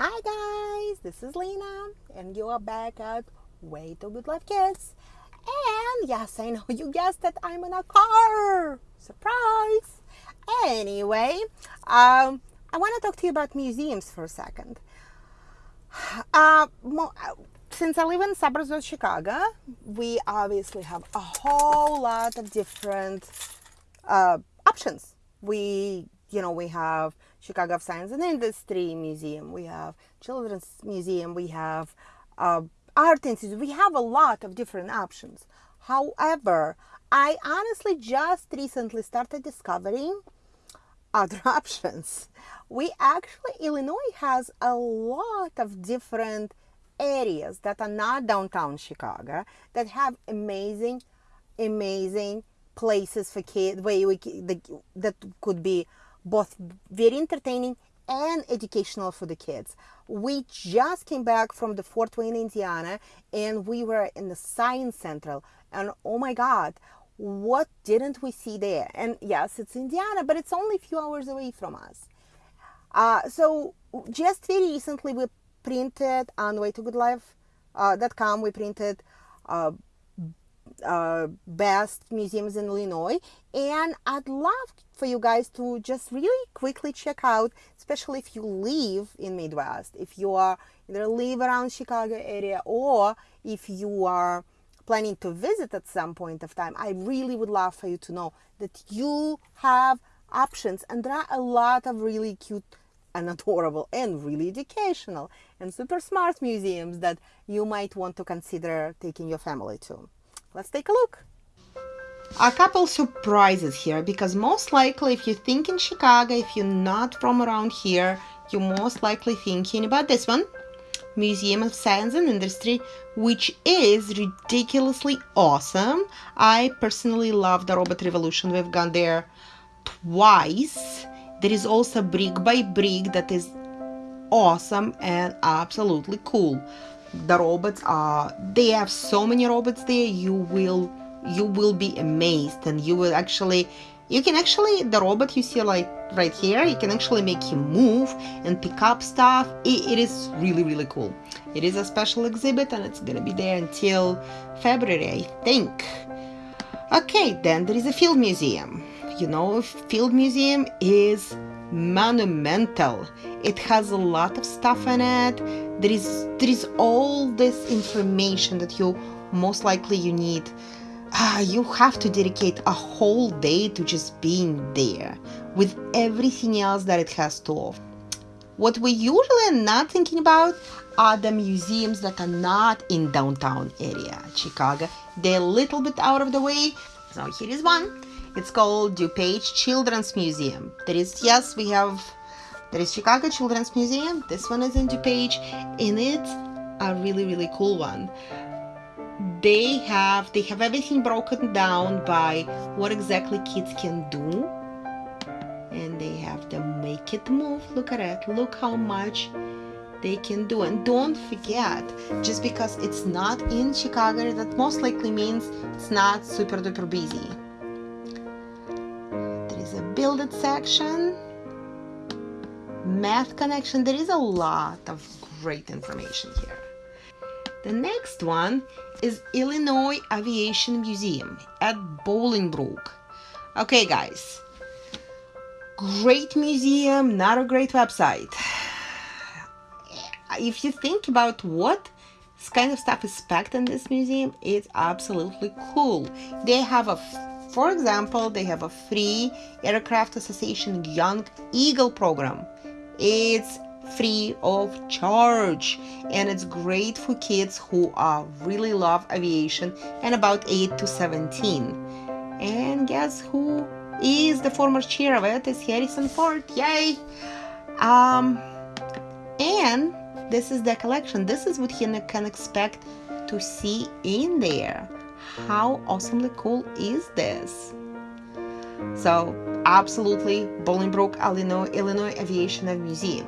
Hi guys, this is Lena, and you are back at Way to Good Life Kids. And yes, I know you guessed that I'm in a car. Surprise! Anyway, um, I want to talk to you about museums for a second. Uh, since I live in suburbs of Chicago, we obviously have a whole lot of different uh, options. We, you know, we have Chicago of Science and Industry Museum, we have Children's Museum, we have uh, Art Institute, we have a lot of different options. However, I honestly just recently started discovering other options. We actually, Illinois has a lot of different areas that are not downtown Chicago that have amazing, amazing places for kids where we, that could be both very entertaining and educational for the kids. We just came back from the Fort Wayne, Indiana, and we were in the Science Central. And oh my God, what didn't we see there? And yes, it's Indiana, but it's only a few hours away from us. Uh, so just very recently, we printed on waytogoodlife.com, uh, we printed uh, uh, best museums in Illinois. And I'd love for you guys to just really quickly check out, especially if you live in Midwest, if you are either live around Chicago area or if you are planning to visit at some point of time, I really would love for you to know that you have options and there are a lot of really cute and adorable and really educational and super smart museums that you might want to consider taking your family to. Let's take a look. A couple surprises here because most likely if you think in Chicago, if you're not from around here, you're most likely thinking about this one. Museum of Science and Industry, which is ridiculously awesome. I personally love the Robot Revolution. We've gone there twice. There is also Brick by Brick that is awesome and absolutely cool the robots are they have so many robots there you will you will be amazed. And you will actually you can actually the robot you see like right here you can actually make him move and pick up stuff. It, it is really really cool. It is a special exhibit and it's gonna be there until february i think. Okay then there is a field museum. You know field museum is monumental. It has a lot of stuff in it. There is there is all this information that you most likely you need. Uh, you have to dedicate a whole day to just being there with everything else that it has to offer. What we usually are not thinking about are the museums that are not in downtown area chicago. They're a little bit out of the way. So here is one it's called DuPage Children's Museum. There is, yes, we have, there is Chicago Children's Museum. This one is in DuPage and it's a really, really cool one. They have, they have everything broken down by what exactly kids can do. And they have to make it move. Look at it. Look how much they can do. And don't forget, just because it's not in Chicago, that most likely means it's not super duper busy section, math connection. There is a lot of great information here. The next one is Illinois Aviation Museum at Bolingbrook. Okay, guys, great museum, not a great website. If you think about what kind of stuff is packed in this museum, it's absolutely cool. They have a for example, they have a free Aircraft Association Young Eagle program. It's free of charge and it's great for kids who are really love aviation and about 8 to 17 and guess who is the former chair of it is harrison ford? Yay! Um and this is the collection. This is what you can expect to see in there how awesomely cool is this? So, absolutely, Bolingbrook, Illinois, Illinois Aviation Museum.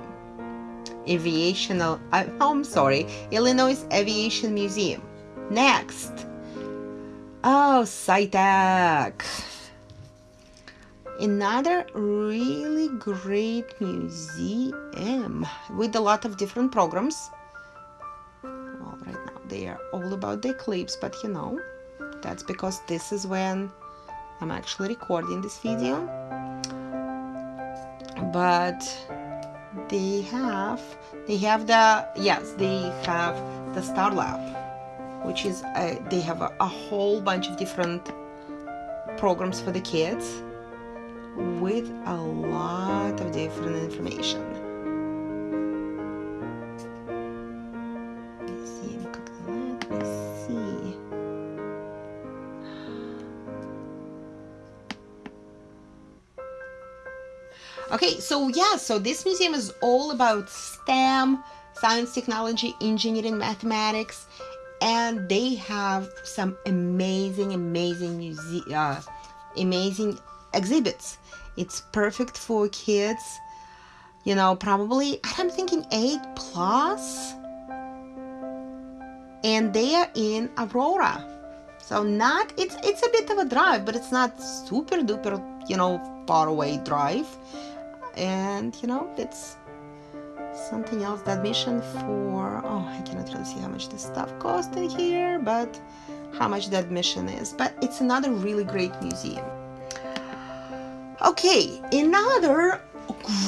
Aviational, oh, I'm sorry, Illinois Aviation Museum. Next. Oh, SciTech. another really great museum with a lot of different programs well right now they are all about the eclipse but you know that's because this is when I'm actually recording this video but they have they have the yes they have the star lab which is a, they have a, a whole bunch of different programs for the kids with a lot of different information. Okay, so yeah, so this museum is all about STEM, science, technology, engineering, mathematics, and they have some amazing, amazing uh, amazing exhibits. It's perfect for kids, you know, probably, I'm thinking 8 plus. And they are in Aurora. So not, it's, it's a bit of a drive, but it's not super duper, you know, far away drive. And, you know, it's something else. The admission for, oh, I cannot really see how much this stuff cost in here, but how much the admission is. But it's another really great museum. Okay, another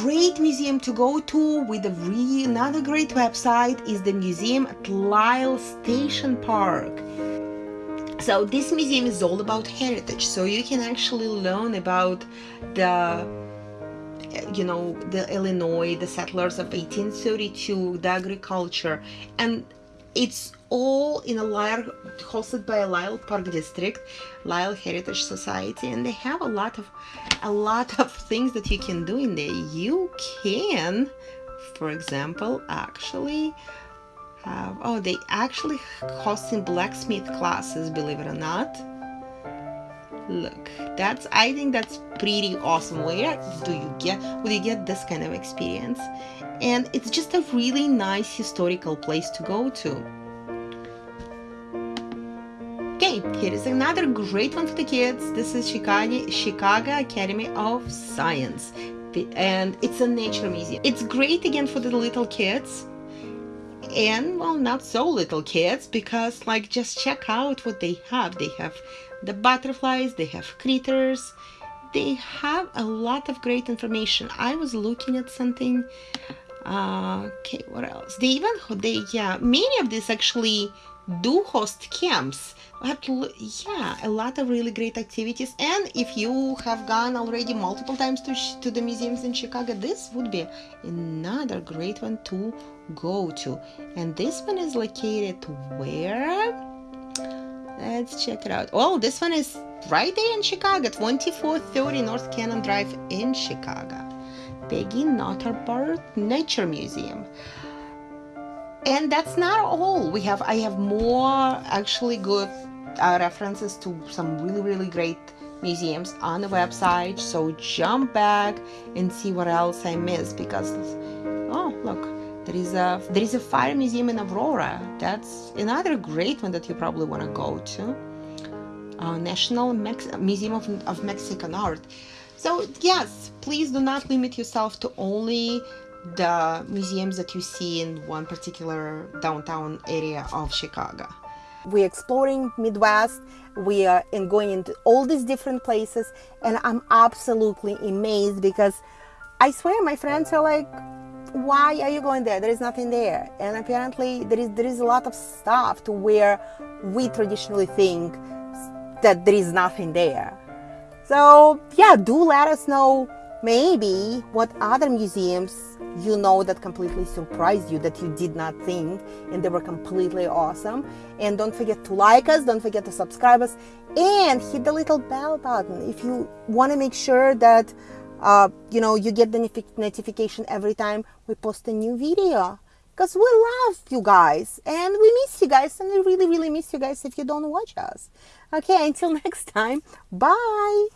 great museum to go to with a really another great website is the museum at Lisle Station Park. So this museum is all about heritage, so you can actually learn about the you know the Illinois, the settlers of 1832, the agriculture, and it's all in a Lisle, hosted by a Lisle Park District, Lisle Heritage Society, and they have a lot of a lot of things that you can do in there. You can, for example, actually have oh they actually hosting blacksmith classes, believe it or not. Look, that's I think that's pretty awesome. Where do you get would you get this kind of experience? And it's just a really nice historical place to go to. Okay, here is another great one for the kids. This is Chicago, Chicago Academy of Science. And it's a nature museum. It's great again for the little kids and well not so little kids because like just check out what they have. They have the butterflies they have critters. They have a lot of great information. I was looking at something uh, okay what else? They even they yeah many of these actually do host camps. But yeah a lot of really great activities. And if you have gone already multiple times to, to the museums in chicago this would be another great one to go to. And this one is located where? Let's check it out. Oh this one is right there in chicago 2430 north cannon drive in chicago. Peggy Notebaert nature museum. And that's not all. We have i have more actually good uh, references to some really really great museums on the website. So jump back and see what else i missed because oh look there is a there is a fire museum in aurora that's another great one that you probably want to go to uh, national Mex museum of, of mexican art so yes please do not limit yourself to only the museums that you see in one particular downtown area of Chicago. We're exploring Midwest. We are in going into all these different places, and I'm absolutely amazed because I swear my friends are like, "Why are you going there? There is nothing there." And apparently, there is there is a lot of stuff to where we traditionally think that there is nothing there. So yeah, do let us know maybe what other museums you know that completely surprised you that you did not think and they were completely awesome and don't forget to like us don't forget to subscribe us and hit the little bell button if you want to make sure that uh, you know you get the notification every time we post a new video. Because we love you guys and we miss you guys and we really really miss you guys if you don't watch us. Okay until next time bye